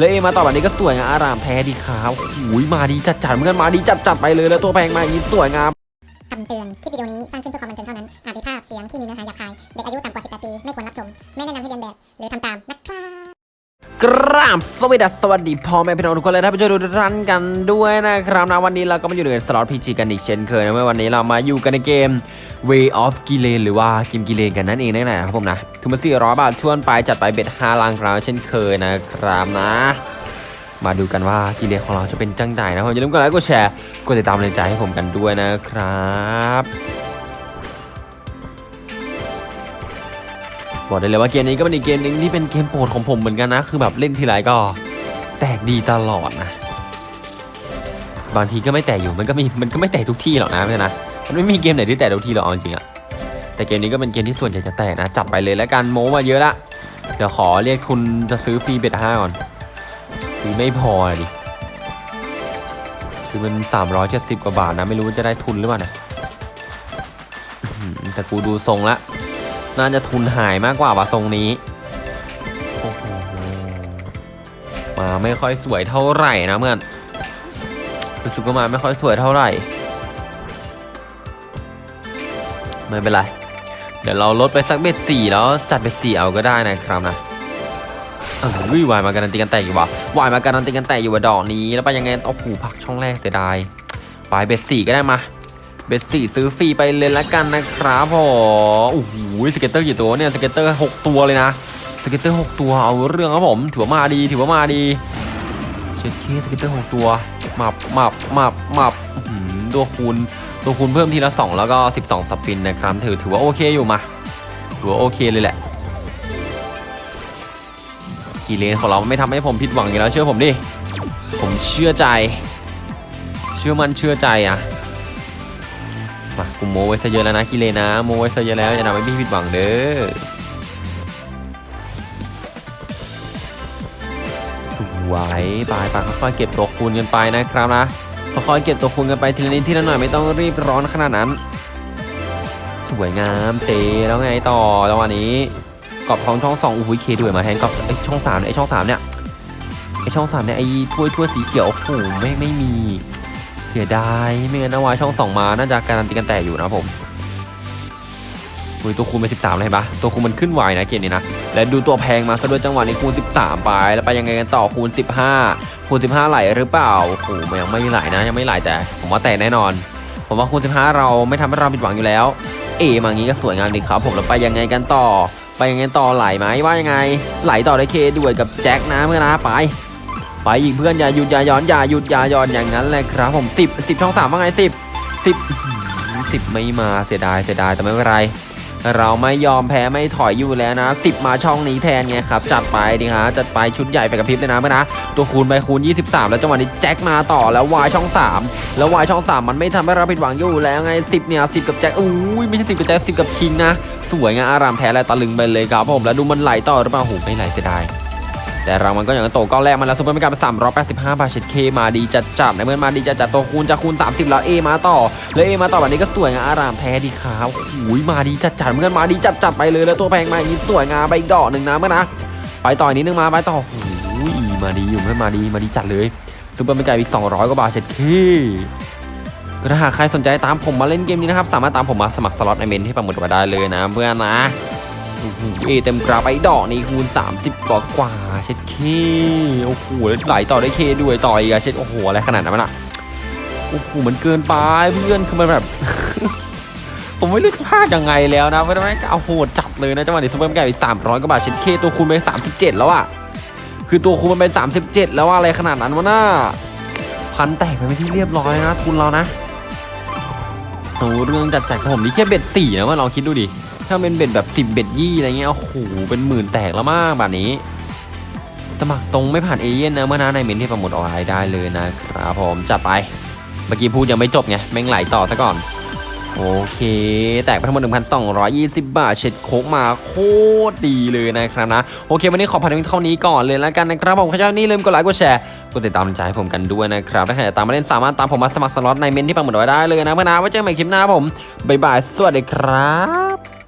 แล้วเอมาต่อแบบนี้ก็สวยงามอารามแท้ดีครับโอ้ยมาดีจัดจัดๆเหมือนกันมาดีจัดจัดๆไปเลยแล้วตัวแพงมาอย่างนี้สวยงามคำเตือน คลิปวิดีโอนี้สร้างขึ้นเพื่อความบันเทิงเท่านั้น อาจมีภาพเสียงที่มีเนื้อหาหยาบคาย เด็กอายุต่ำกว่า 18 ปี ไม่ควรรับชม ไม่แนะนำให้เรียนแบบ หรือทำตามนะครับกราบสวัสดีสวัสดีพ่อแม่พี่น้องทุกคนเลยท่านผู้ชมทุกท่านกันด้วยนะครับนะวันนี้เราก็มาอยู่ในสล็อตพีจีกันอีกเช่นเคยนะเมื่อวันนี้เรามาอยู่กันในเกม Way of g i l e n หรือว่าเกมกิเลนกันนั่นเองนั่นแหละครับผมนะถึงมา400 บาทชวนไปจัดไปเบ็ด5ลังครับเช่นเคยนะครับนะ มาดูกันว่ากิเลนของเราจะเป็นจังใดนะผมอย่าลืมกดไลค์กดแชร์กดติดตามเป็นกำลังใจให้ผมกันด้วยนะครับบอกได้เลยว่าเกมนี้ก็เป็นอีกเกมหนึงที่เป็นเกมโปรดของผมเหมือนกันนะ คือแบบเล่นทีไรก็แตกดีตลอดนะ บางทีก็ไม่แตกอยู่มันก็มีมันก็ไม่แตกทุกที่หรอกนะเพื่อนนะ มันไม่มีเกมไหนที่แตกทุกทีหรอกเอาจริงอะแต่เกมนี้ก็เป็นเกมที่ส่วนใหญ่จะแตกนะ จัดไปเลยแล้วกันโมมาเยอะละเดี๋ยวขอเรียกทุนจะซื้อฟรีเบ็ดห้าก่อนซื้อไม่พอดิคือมันสามร้อยเจ็ดสิบกว่าบาทนะ ไม่รู้ว่าจะได้ทุนหรือเปล่านะแต่กูดูทรงละ น่าจะทุนหายมากกว่าว่ะทรงนี้โอ้โหมาไม่ค่อยสวยเท่าไหร่นะเพื่อนรู้สึกว่ามาไม่ค่อยสวยเท่าไหร่ ไม่เป็นไร เดี๋ยวเราลดไปสักเบ็ดสี่แล้วจัดเบ็ดสี่เอาก็ได้นะครับนะออวิวายมาการันตีกันแตกอยู่วะวายมาการันตีกันแตกอยู่ว่าดอกนี้ แล้วไปยังไงโอ้โหพักช่องแรกเสียดายไปเบ็ดสี่ก็ได้มา เบสสี่ซื้อฟรีไปเลยละกันนะครับผมโอ้โหสเก็ตเตอร์กี่ตัวเนี่ยสเก็ตเตอร์หกตัวเลยนะสเก็ตเตอร์หกตัวเอาเรื่องครับผมถือว่ามาดีถือว่ามาดีเช็ดเคสเก็ตเตอร์หกตัวมับมับมับมับหือตัวคูณ ตัวคูณเพิ่มทีละสองแล้วก็สิบสองสปินนะครับ ถือถือว่าโอเคอยู่มาถือว่าโอเคเลยแหละ กีเลนของเราไม่ทำให้ผมผิดหวังอยู่แล้วเชื่อผมดิ ผมเชื่อใจ เชื่อมันเชื่อใจอะมากูโมไว้ซะเยอะแล้วนะกิเลนะ โมไว้ซะเยอะแล้วอย่าทำให้พี่ผิดหวังเด้อสวยไปไปค่อยๆเก็บตัวคูณกันไปนะครับนะ ค่อยๆเก็บตัวคุณกันไปทีละนิดทีละหน่อยไม่ต้องรีบร้อนขนาดนั้น สวยงามเจแล้วไงต่อจังหวะนี้กรอบทองช่องสองอุ้ยเคด้วยมาแทนกรอบไอช่องสามเนี่ยไอช่องสามเนี่ยไอช่องสามเนี่ยไอถ้วยถ้วยสีเขียวโอ้โหไม่ไม่มี เสียดายไม่งั้นเอาไว้ช่องสองมาน่าจะการันตีกันแต่อยู่นะผม อุ้ยตัวคูณไป13เลยเห็นปะตัวคูณมันขึ้นไวนะเกมนี้นะ และดูตัวแพงมาซะด้วยจังหวะนี้คูณ 13 ไป แล้วไปยังไงกันต่อคูณ 15 คูณ 15 ไหลหรือเปล่าโอ้โหยังไม่ไหลนะ ยังไม่ไหลแต่ ผมว่าแต่แน่นอน ผมว่าคูณ 15 เราไม่ทำให้เราผิดหวังอยู่แล้ว เอมางี้ก็สวยงามดีครับผมแล้วไปยังไงกันต่อ ไปยังไงต่อไหลไหมว่ายังไง ไหลต่อได้เคด้วยกับแจ็คนะเพื่อนนะไปไปอีกเพื่อนอย่าหยุดอย่าย้อนอย่าหยุดอย่าย้อนอย่างนั้นแหละครับผมสิบสิบช่องสามว่าไงสิบสิบสิบไม่มาเสียดายเสียดายแต่ไม่เป็นไร เราไม่ยอมแพ้ไม่ถอยอยู่แล้วนะสิบมาช่องนี้แทนไงครับ จัดไปดิฮะจัดไปชุดใหญ่ไปกับพริบเลยนะเพื่อนนะ ตัวคูณไปคูณ 23 แล้วจังหวะนี้แจ็คมาต่อแล้ววายช่อง 3 แล้ววายช่อง 3 มันไม่ทำให้เราผิดหวังอยู่แล้วไง 10 เนี่ย 10 กับแจ็คอุ้ยไม่ใช่ 10 กับแจ็ค10 กับคิงนะ สวยงามอารามแท้และตะลึงไปเลยครับผมแล้วดูมันไหลต่อหรือเปล่าโหไม่ไหลเสียดาย แต่รางวัลก็อย่างนั้นโตก้อนแรกมาแล้วซุปเปอร์ม่กลับสามร้อยแปดสิบห้าบาทเช็ดเคมาดีจัดจัดในเมื่อมาดีจัดจัดตัวคูณจะคูณสามสิบแล้วเอมาต่อแล้วเอมาต่อแบบนี้ก็สวยงามอารามแท้ดีครับโอ้ยมาดีจัดจัดเมื่อมาดีจัดจัดไปเลยแล้วตัวแพงมาอย่างนี้สวยงามไปอีกดอกหนึ่งนะเมื่อนะไปต่ออีกนิดนึงมาไปต่อโอ้ยมาดีอยู่เพื่อมาดีมาดีจัดเลยซุปเปอร์ม่กลับอีกสองร้อยกว่าบาทเช็ดเคก็ถ้าหากใครสนใจตามผมมาเล่นเกมนี้นะครับสามารถตามผมมาสมัครสล็อตในเมนที่ประมุดมาได้เลยนะเพื่อนนะ เอเต็มกราไอ้ดอกนี่คูณ 30 กว่ากว่าเช็ดเคโอ้โหแล้วไหลต่อได้เคด้วยต่ออีกอะเช็ดโอ้โหอะไรขนาดนั้นมันอะโอ้โหมันเกินไปเพื่อนคือมันแบบ ผมไม่รู้จะพลาดยังไงแล้วนะไม่ได้เอาโหดจัดเลยนะจังหวะนี้ซุปเปอร์แกไป300กว่าบาทเช็ดเคตัวคูณไป37แล้วอะคือตัวคูณมันเป็น37แล้วอะอะไรขนาดนั้นวะน่าพันแตกไปไม่ที่เรียบร้อยนะทุนเรานะโอ้เรื่องจัดจัดผมนี่แค่เบ็ดสี่นะว่าลองคิดดูดิ ถ้าเป็นเบ็ดแบบ 10 เบ็ดยี่อะไรเงี้ยโอ้โหเป็นหมื่นแตกแล้วมากแบบนี้สมัครตรงไม่ผ่านเอเย่นต์นะเพื่อนนะในเมนต์ที่ปักหมุดเอาไว้ได้เลยนะครับผมจัดไปเมื่อกี้พูดยังไม่จบไงแม่งไหลต่อซะก่อน โอเค แตกไปทั้งหมด 1,220 บาท เช็ดเข้มาโคตรดีเลยนะครับนะ โอเค วันนี้ขอปั่นเท่านี้ก่อนเลยแล้วกันนะครับผมใครชอบอย่าลืมกดไลค์กดแชร์กดติดตามใจให้ผมกันด้วยนะครับถ้าใครอยากตามมาเล่นสามารถตามผมมาสมัครสล็อตในเมนต์ที่ปักหมุดไว้ได้เลยนะเพื่อนนะไว้เจอกันใหม่คลิปหน้าผมบ๊ายบายสวัสดีครับ